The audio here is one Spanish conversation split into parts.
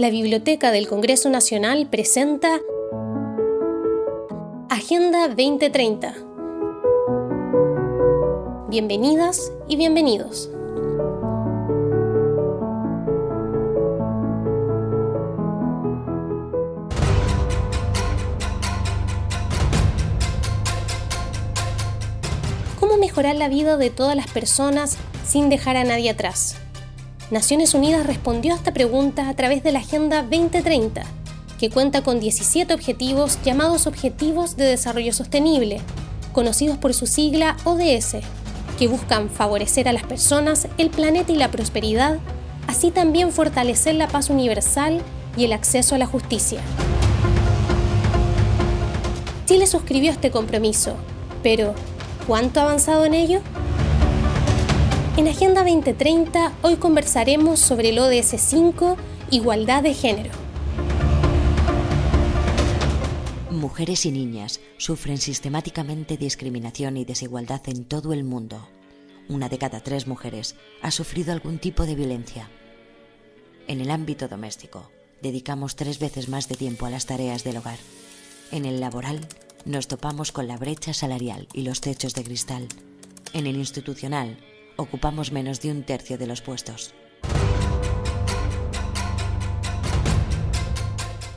la Biblioteca del Congreso Nacional presenta Agenda 2030. Bienvenidas y bienvenidos. ¿Cómo mejorar la vida de todas las personas sin dejar a nadie atrás? Naciones Unidas respondió a esta pregunta a través de la Agenda 2030, que cuenta con 17 objetivos llamados Objetivos de Desarrollo Sostenible, conocidos por su sigla ODS, que buscan favorecer a las personas, el planeta y la prosperidad, así también fortalecer la paz universal y el acceso a la justicia. Chile suscribió este compromiso, pero ¿cuánto ha avanzado en ello? En Agenda 2030 hoy conversaremos sobre el ODS 5, Igualdad de Género. Mujeres y niñas sufren sistemáticamente discriminación y desigualdad en todo el mundo. Una de cada tres mujeres ha sufrido algún tipo de violencia. En el ámbito doméstico, dedicamos tres veces más de tiempo a las tareas del hogar. En el laboral, nos topamos con la brecha salarial y los techos de cristal. En el institucional, ocupamos menos de un tercio de los puestos.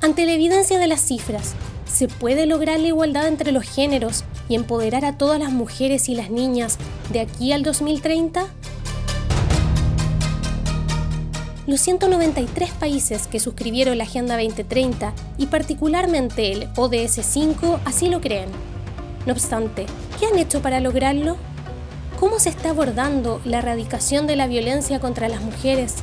Ante la evidencia de las cifras, ¿se puede lograr la igualdad entre los géneros y empoderar a todas las mujeres y las niñas de aquí al 2030? Los 193 países que suscribieron la Agenda 2030 y particularmente el ODS 5 así lo creen. No obstante, ¿qué han hecho para lograrlo? ¿Cómo se está abordando la erradicación de la violencia contra las mujeres,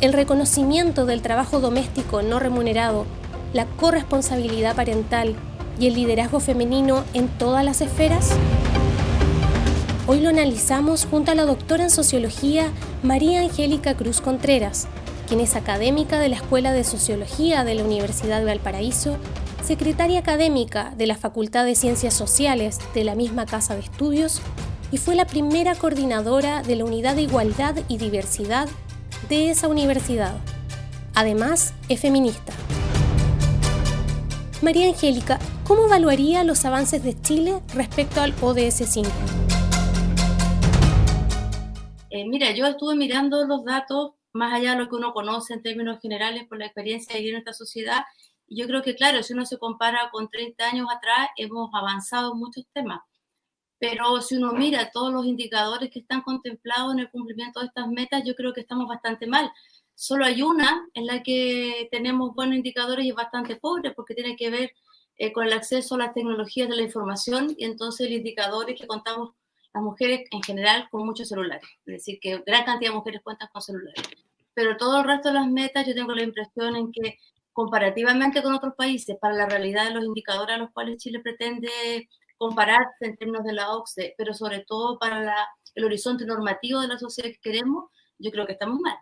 el reconocimiento del trabajo doméstico no remunerado, la corresponsabilidad parental y el liderazgo femenino en todas las esferas? Hoy lo analizamos junto a la doctora en sociología María Angélica Cruz Contreras, quien es académica de la Escuela de Sociología de la Universidad de Valparaíso, secretaria académica de la Facultad de Ciencias Sociales de la misma Casa de Estudios y fue la primera coordinadora de la Unidad de Igualdad y Diversidad de esa universidad. Además, es feminista. María Angélica, ¿cómo evaluaría los avances de Chile respecto al ODS 5? Eh, mira, yo estuve mirando los datos más allá de lo que uno conoce en términos generales por la experiencia de vivir en esta sociedad. Yo creo que, claro, si uno se compara con 30 años atrás, hemos avanzado en muchos temas pero si uno mira todos los indicadores que están contemplados en el cumplimiento de estas metas, yo creo que estamos bastante mal. Solo hay una en la que tenemos buenos indicadores y es bastante pobre porque tiene que ver eh, con el acceso a las tecnologías de la información y entonces el indicador es que contamos las mujeres en general con muchos celulares, es decir, que gran cantidad de mujeres cuentan con celulares. Pero todo el resto de las metas yo tengo la impresión en que comparativamente con otros países, para la realidad de los indicadores a los cuales Chile pretende compararse en términos de la OCDE, pero sobre todo para el horizonte normativo de la sociedad que queremos, yo creo que estamos mal.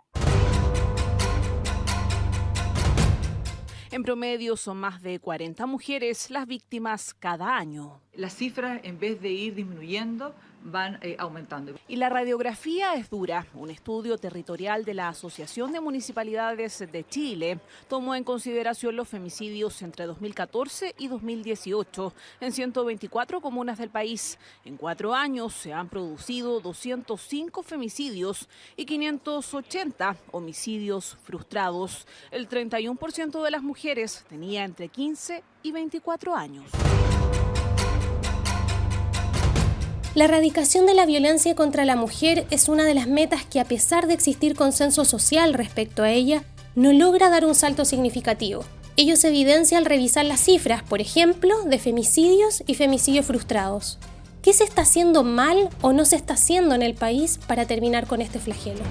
En promedio son más de 40 mujeres las víctimas cada año. Las cifras, en vez de ir disminuyendo, van eh, aumentando. Y la radiografía es dura. Un estudio territorial de la Asociación de Municipalidades de Chile tomó en consideración los femicidios entre 2014 y 2018 en 124 comunas del país. En cuatro años se han producido 205 femicidios y 580 homicidios frustrados. El 31% de las mujeres tenía entre 15 y 24 años. La erradicación de la violencia contra la mujer es una de las metas que a pesar de existir consenso social respecto a ella, no logra dar un salto significativo. Ello se evidencia al revisar las cifras, por ejemplo, de femicidios y femicidios frustrados. ¿Qué se está haciendo mal o no se está haciendo en el país para terminar con este flagelo?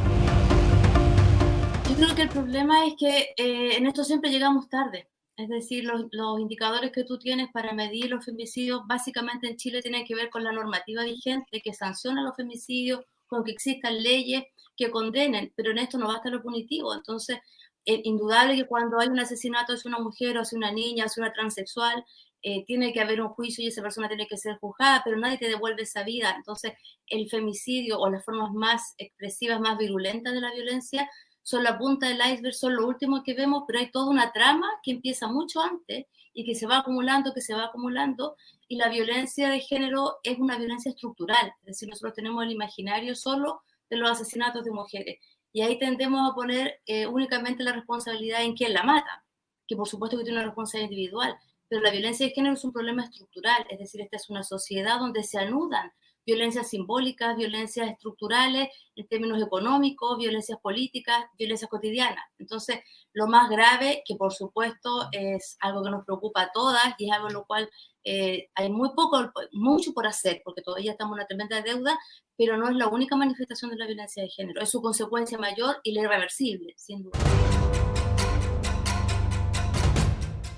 Yo creo que el problema es que eh, en esto siempre llegamos tarde. Es decir, los, indicadores que tú tienes para medir los femicidios, básicamente en Chile tienen que ver con la normativa vigente que sanciona los femicidios, con que existan leyes que condenen, pero en esto no basta lo punitivo. Entonces, es indudable que cuando hay un asesinato hacia una mujer o hacia una niña, hacia una transexual, eh, tiene que haber un juicio y esa persona tiene que ser juzgada, pero nadie te devuelve esa vida. Entonces, el femicidio o las formas más expresivas, más virulentas de la violencia son la punta del iceberg, son lo último que vemos, pero hay toda una trama que empieza mucho antes y que se va acumulando, que se va acumulando, y la violencia de género es una violencia estructural, es decir, nosotros tenemos el imaginario solo de los asesinatos de mujeres, y ahí tendemos a poner eh, únicamente la responsabilidad en quien la mata, que por supuesto que tiene una responsabilidad individual, pero la violencia de género es un problema estructural, es decir, esta es una sociedad donde se anudan violencias simbólicas, violencias estructurales en términos económicos, violencias políticas, violencias cotidianas. Entonces, lo más grave, que por supuesto es algo que nos preocupa a todas y es algo en lo cual eh, hay muy poco, mucho por hacer, porque todavía estamos en una tremenda deuda, pero no es la única manifestación de la violencia de género, es su consecuencia mayor y la irreversible, sin duda.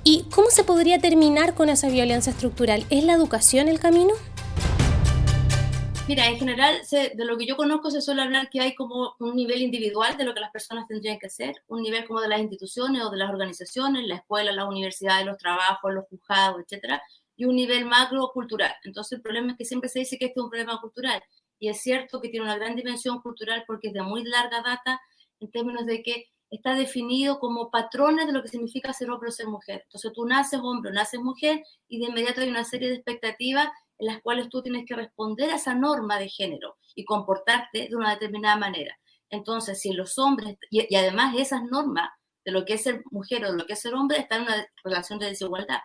¿Y cómo se podría terminar con esa violencia estructural? ¿Es la educación el camino? Mira, en general, de lo que yo conozco, se suele hablar que hay como un nivel individual de lo que las personas tendrían que hacer, un nivel como de las instituciones o de las organizaciones, la escuela, las universidades, los trabajos, los juzgados, etcétera, y un nivel macro cultural. Entonces, el problema es que siempre se dice que este es un problema cultural, y es cierto que tiene una gran dimensión cultural porque es de muy larga data en términos de que está definido como patrones de lo que significa ser hombre o ser mujer. Entonces, tú naces hombre o naces mujer, y de inmediato hay una serie de expectativas en las cuales tú tienes que responder a esa norma de género y comportarte de una determinada manera. Entonces, si los hombres, y, además esas normas de lo que es ser mujer o de lo que es ser hombre, están en una relación de desigualdad.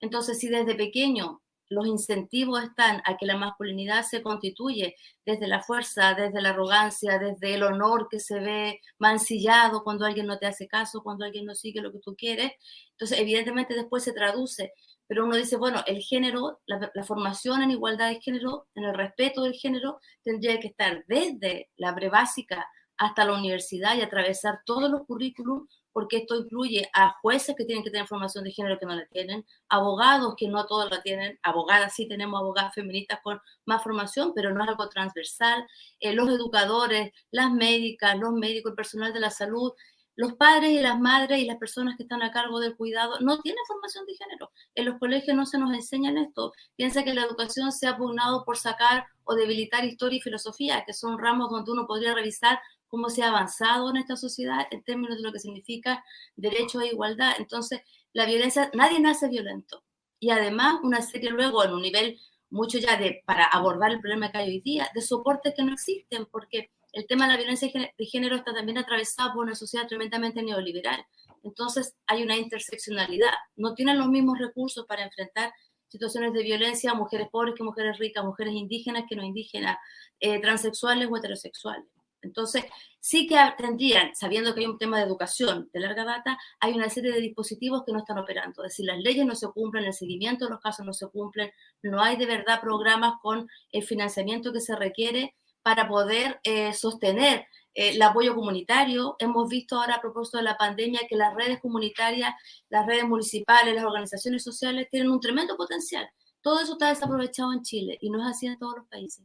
Entonces, si desde pequeño los incentivos están a que la masculinidad se constituye desde la fuerza, desde la arrogancia, desde el honor que se ve mancillado cuando alguien no te hace caso, cuando alguien no sigue lo que tú quieres. Entonces, evidentemente después se traduce pero uno dice, bueno, el género, la, formación en igualdad de género, en el respeto del género, tendría que estar desde la prebásica hasta la universidad y atravesar todos los currículums, porque esto incluye a jueces que tienen que tener formación de género que no la tienen, abogados que no todos la tienen, abogadas sí tenemos abogadas feministas con más formación, pero no es algo transversal, eh, los educadores, las médicas, los médicos, el personal de la salud, los padres y las madres y las personas que están a cargo del cuidado no tienen formación de género. En los colegios no se nos enseñan esto. Piensa que la educación se ha pugnado por sacar o debilitar historia y filosofía, que son ramos donde uno podría revisar cómo se ha avanzado en esta sociedad en términos de lo que significa derecho a igualdad. Entonces, la violencia, nadie nace violento. Y además, una serie luego en un nivel mucho ya de, para abordar el problema que hay hoy día, de soportes que no existen, porque el tema de la violencia de género está también atravesado por una sociedad tremendamente neoliberal. Entonces hay una interseccionalidad. No tienen los mismos recursos para enfrentar situaciones de violencia mujeres pobres que mujeres ricas, mujeres indígenas que no indígenas, eh, transexuales o heterosexuales. Entonces, sí que tendrían, sabiendo que hay un tema de educación de larga data, hay una serie de dispositivos que no están operando. Es decir, las leyes no se cumplen, el seguimiento de los casos no se cumplen, no hay de verdad programas con el financiamiento que se requiere para poder eh, sostener eh, el apoyo comunitario. Hemos visto ahora a propósito de la pandemia que las redes comunitarias, las redes municipales, las organizaciones sociales tienen un tremendo potencial. Todo eso está desaprovechado en Chile y no es así en todos los países.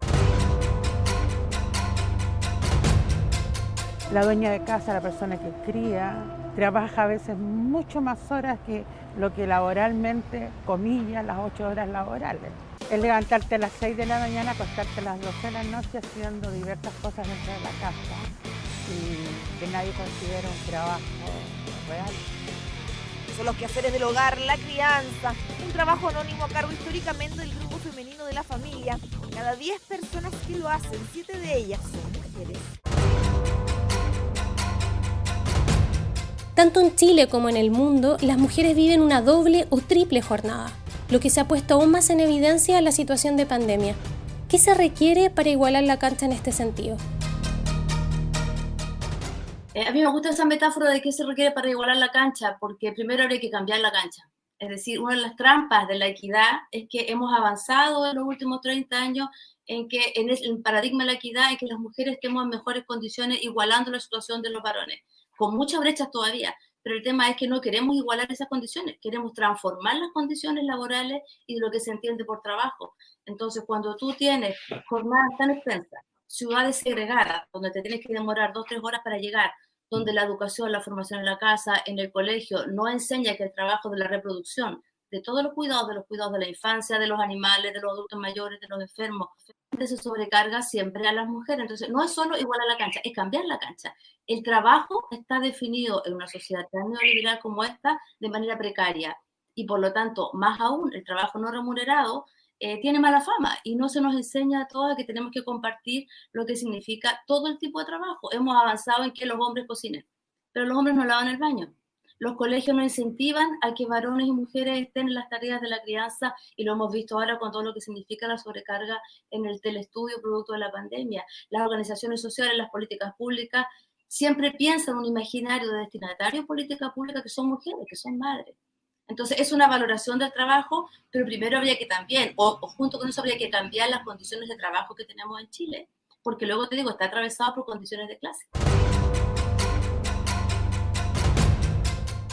La dueña de casa, la persona que cría, trabaja a veces mucho más horas que lo que laboralmente, comillas, las ocho horas laborales es levantarte a las 6 de la mañana, acostarte a las 12 de la noche haciendo diversas cosas dentro de la casa y que nadie considera un trabajo real. Son los quehaceres del hogar, la crianza, un trabajo anónimo a cargo históricamente del grupo femenino de la familia. Cada 10 personas que lo hacen, 7 de ellas son mujeres. Tanto en Chile como en el mundo, las mujeres viven una doble o triple jornada lo que se ha puesto aún más en evidencia en la situación de pandemia. ¿Qué se requiere para igualar la cancha en este sentido? Eh, a mí me gusta esa metáfora de qué se requiere para igualar la cancha, porque primero habría que cambiar la cancha. Es decir, una de las trampas de la equidad es que hemos avanzado en los últimos 30 años en que en el paradigma de la equidad en que las mujeres estemos mejores condiciones igualando la situación de los varones, con muchas brechas todavía pero el tema es que no queremos igualar esas condiciones, queremos transformar las condiciones laborales y lo que se entiende por trabajo. Entonces, cuando tú tienes jornadas tan extensas, ciudades segregadas, donde te tienes que demorar dos, tres horas para llegar, donde la educación, la formación en la casa, en el colegio, no enseña que el trabajo de la reproducción de todos los cuidados, de los cuidados de la infancia, de los animales, de los adultos mayores, de los enfermos, se sobrecarga siempre a las mujeres. Entonces, no es solo igual a la cancha, es cambiar la cancha. El trabajo está definido en una sociedad tan neoliberal como esta de manera precaria y por lo tanto, más aún, el trabajo no remunerado eh, tiene mala fama y no se nos enseña a todas que tenemos que compartir lo que significa todo el tipo de trabajo. Hemos avanzado en que los hombres cocinen, pero los hombres no lavan el baño. Los colegios no incentivan a que varones y mujeres estén en las tareas de la crianza y lo hemos visto ahora con todo lo que significa la sobrecarga en el telestudio producto de la pandemia. Las organizaciones sociales, las políticas públicas siempre piensan un imaginario de destinatario de política pública que son mujeres, que son madres. Entonces, es una valoración del trabajo, pero primero habría que también, o, junto con eso habría que cambiar las condiciones de trabajo que tenemos en Chile, porque luego te digo, está atravesado por condiciones de clase.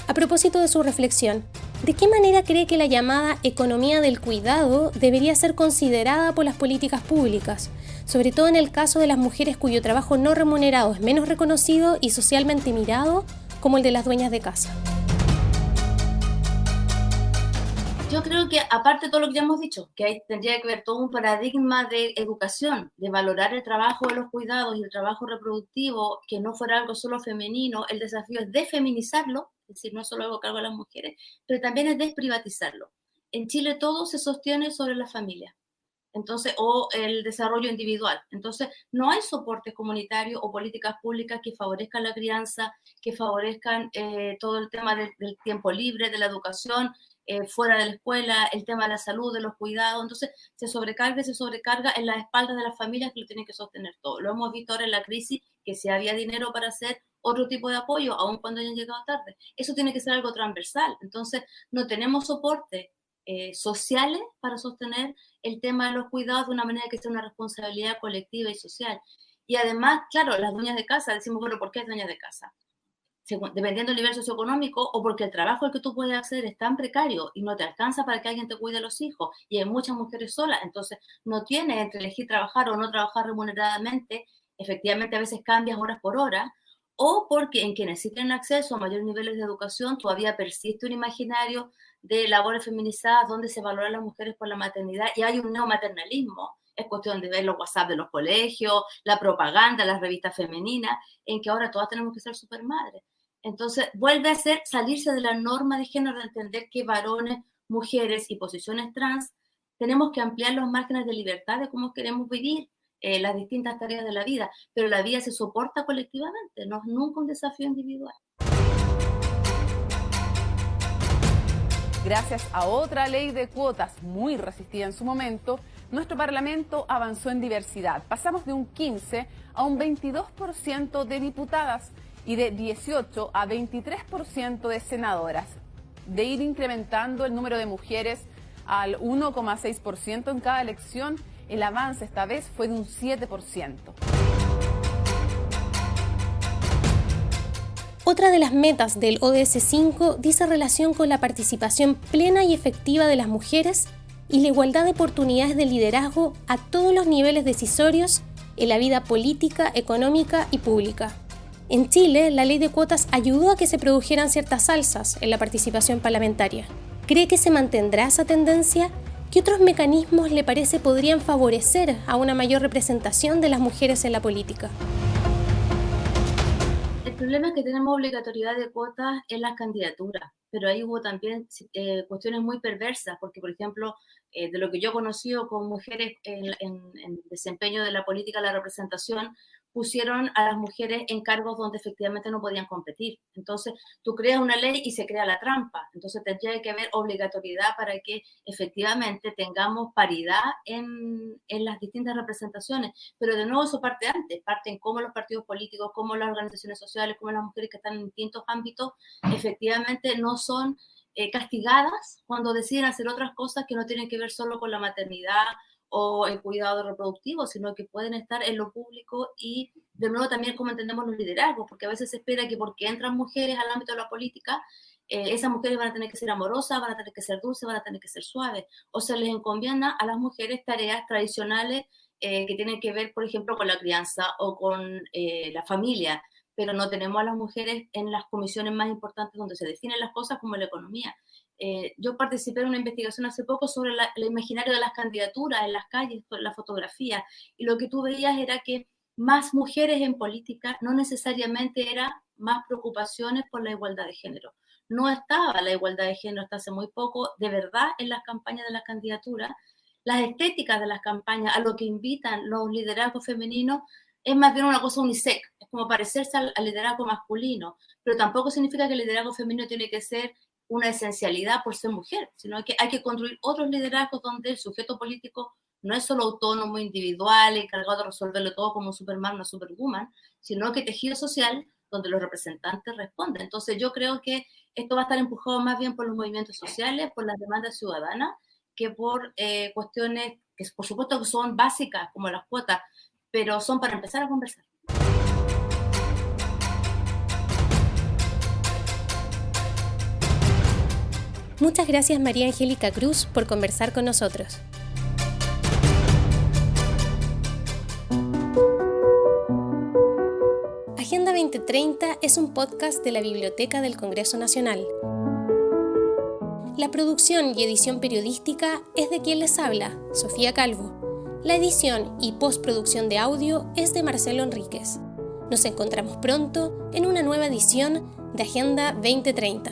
A propósito de su reflexión, ¿de qué manera cree que la llamada economía del cuidado debería ser considerada por las políticas públicas, sobre todo en el caso de las mujeres cuyo trabajo no remunerado es menos reconocido y socialmente mirado como el de las dueñas de casa? Yo creo que aparte de todo lo que ya hemos dicho, que hay, tendría que haber todo un paradigma de educación, de valorar el trabajo de los cuidados y el trabajo reproductivo, que no fuera algo solo femenino, el desafío es defeminizarlo, decir, no solo algo cargo a las mujeres, pero también es desprivatizarlo. En Chile todo se sostiene sobre la familia. Entonces, o el desarrollo individual. Entonces, no hay soportes comunitarios o políticas públicas que favorezcan la crianza, que favorezcan eh, todo el tema del tiempo libre, de la educación, eh, fuera de la escuela, el tema de la salud, de los cuidados, entonces se sobrecarga se sobrecarga en las espaldas de las familias que lo tienen que sostener todo. Lo hemos visto ahora en la crisis, que si había dinero para hacer otro tipo de apoyo, aun cuando hayan llegado tarde. Eso tiene que ser algo transversal. Entonces, no tenemos soporte eh, sociales para sostener el tema de los cuidados de una manera que sea una responsabilidad colectiva y social. Y además, claro, las dueñas de casa, decimos, bueno, ¿por qué es dueñas de casa? dependiendo del nivel socioeconómico o porque el trabajo al que tú puedes hacer es tan precario y no te alcanza para que alguien te cuide a los hijos y hay muchas mujeres solas, entonces no tienes entre elegir trabajar o no trabajar remuneradamente, efectivamente a veces cambias horas por hora, o porque en quienes sí tienen acceso a mayores niveles de educación todavía persiste un imaginario de labores feminizadas donde se valoran las mujeres por la maternidad y hay un neomaternalismo es cuestión de ver los WhatsApp de los colegios, la propaganda, las revistas femeninas, en que ahora todas tenemos que ser supermadres. Entonces, vuelve a ser salirse de la norma de género, de entender que varones, mujeres y posiciones trans tenemos que ampliar los márgenes de libertad de cómo queremos vivir eh, las distintas tareas de la vida, pero la vida se soporta colectivamente, no es nunca un desafío individual. Gracias a otra ley de cuotas muy resistida en su momento, nuestro Parlamento avanzó en diversidad. Pasamos de un 15 a un 22% de diputadas y de 18 a 23% de senadoras, de ir incrementando el número de mujeres al 1,6% en cada elección, el avance esta vez fue de un 7%. Otra de las metas del ODS 5 dice relación con la participación plena y efectiva de las mujeres y la igualdad de oportunidades de liderazgo a todos los niveles decisorios en la vida política, económica y pública. En Chile, la ley de cuotas ayudó a que se produjeran ciertas alzas en la participación parlamentaria. ¿Cree que se mantendrá esa tendencia? ¿Qué otros mecanismos le parece podrían favorecer a una mayor representación de las mujeres en la política? El problema es que tenemos obligatoriedad de cuotas en las candidaturas, pero ahí hubo también eh, cuestiones muy perversas, porque por ejemplo, eh, de lo que yo he conocido con mujeres en, en desempeño de la política, la representación, pusieron a las mujeres en cargos donde efectivamente no podían competir. Entonces, tú creas una ley y se crea la trampa. Entonces, tendría que haber obligatoriedad para que efectivamente tengamos paridad en, las distintas representaciones. Pero de nuevo, eso parte antes, parte en cómo los partidos políticos, cómo las organizaciones sociales, cómo las mujeres que están en distintos ámbitos, efectivamente no son eh, castigadas cuando deciden hacer otras cosas que no tienen que ver solo con la maternidad o el cuidado reproductivo, sino que pueden estar en lo público y de nuevo también como entendemos los liderazgos, porque a veces se espera que porque entran mujeres al ámbito de la política, eh, esas mujeres van a tener que ser amorosas, van a tener que ser dulces, van a tener que ser suaves, o se les encomienda a las mujeres tareas tradicionales eh, que tienen que ver, por ejemplo, con la crianza o con eh, la familia, pero no tenemos a las mujeres en las comisiones más importantes donde se definen las cosas como la economía. Eh, yo participé en una investigación hace poco sobre el imaginario de las candidaturas en las calles, la fotografía, y lo que tú veías era que más mujeres en política no necesariamente era más preocupaciones por la igualdad de género. No estaba la igualdad de género hasta hace muy poco, de verdad, en las campañas de las candidaturas. Las estéticas de las campañas, a lo que invitan los liderazgos femeninos, es más bien una cosa unisex, es como parecerse al, liderazgo masculino, pero tampoco significa que el liderazgo femenino tiene que ser una esencialidad por ser mujer, sino que hay que construir otros liderazgos donde el sujeto político no es solo autónomo, individual, encargado de resolverlo todo como Superman, una Superwoman, sino que tejido social donde los representantes responden. Entonces yo creo que esto va a estar empujado más bien por los movimientos sociales, por las demandas ciudadanas, que por eh, cuestiones que por supuesto son básicas como las cuotas, pero son para empezar a conversar. Muchas gracias María Angélica Cruz por conversar con nosotros. Agenda 2030 es un podcast de la Biblioteca del Congreso Nacional. La producción y edición periodística es de quien les habla, Sofía Calvo. La edición y postproducción de audio es de Marcelo Enríquez. Nos encontramos pronto en una nueva edición de Agenda 2030.